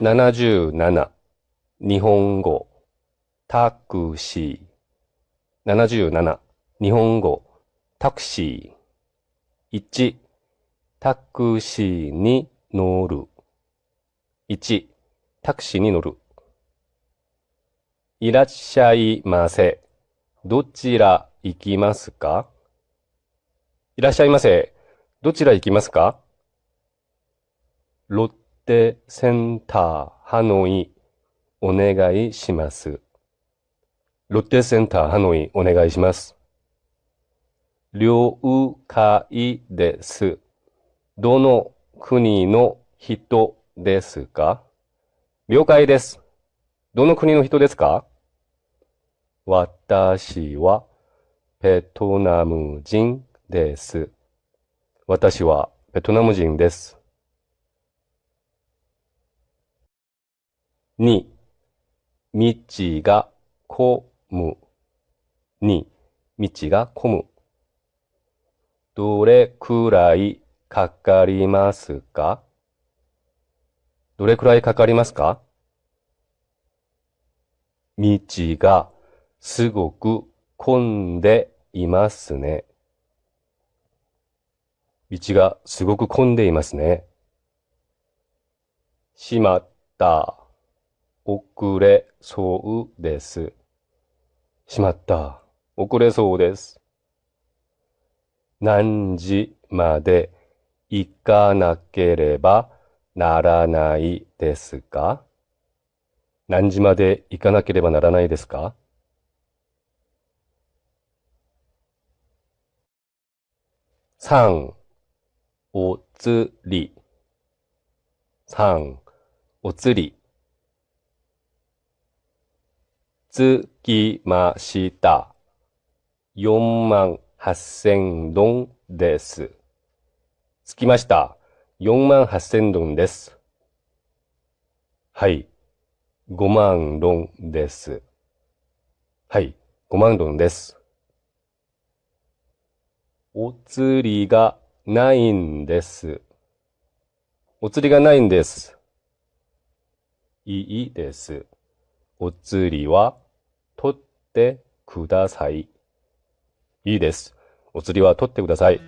77日本語。タクシー。77日本語。タクシー。1タクシーに乗る。1タクシーに乗る。いらっしゃいませ。どちら行きますか？いらっしゃいませ。どちら行きますか？ロッテセンターハノイお願いします。ロッテセンターハノイお願いします。了解です。どの国の人ですか？了解です。どの国の人ですか？私はベトナム人です。私はベトナム人です。2、道が混む。2、道が混む。どれくらいかかりますか？どれくらいかかりますか？道がすごく混んでいますね。道がすごく混んでいますね。しまった。遅れそうです。しまった。遅れそうです。何時まで行かなければならないですか？何時まで行かなければならないですか？三、おつり。三、おつり。つきました。四万八千ドンです。つきました。四万八千ドンです。はい。5万ロンです。はい、5万ロンです。お釣りがないんです。お釣りがないんです。いいです。お釣りは取ってください。いいです。お釣りは取ってください。